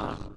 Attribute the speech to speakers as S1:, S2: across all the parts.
S1: Ugh.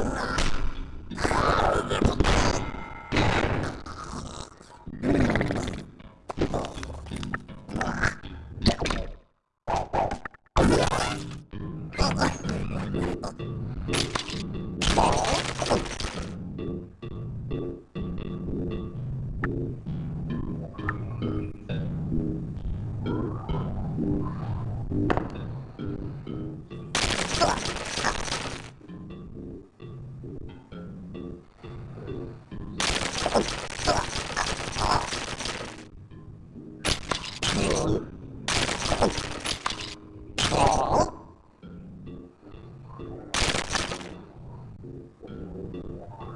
S1: Oh, Thank you.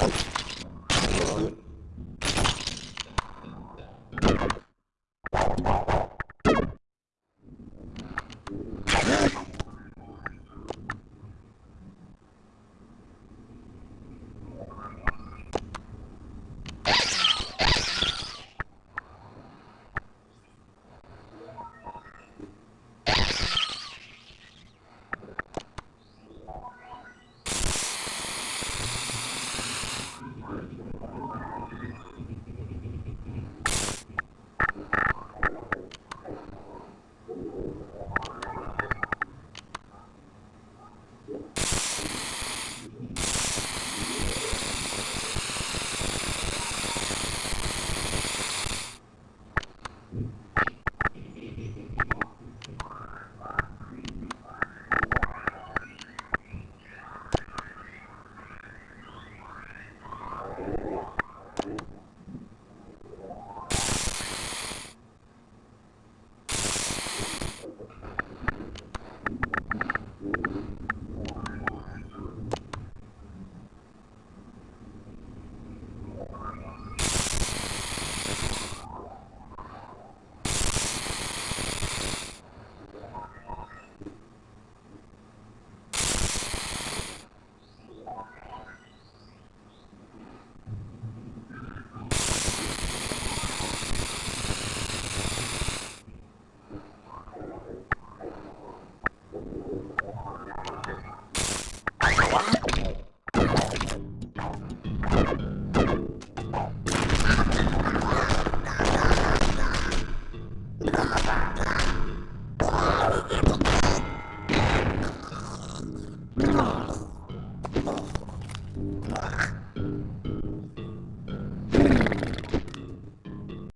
S1: Thank you. Thank you.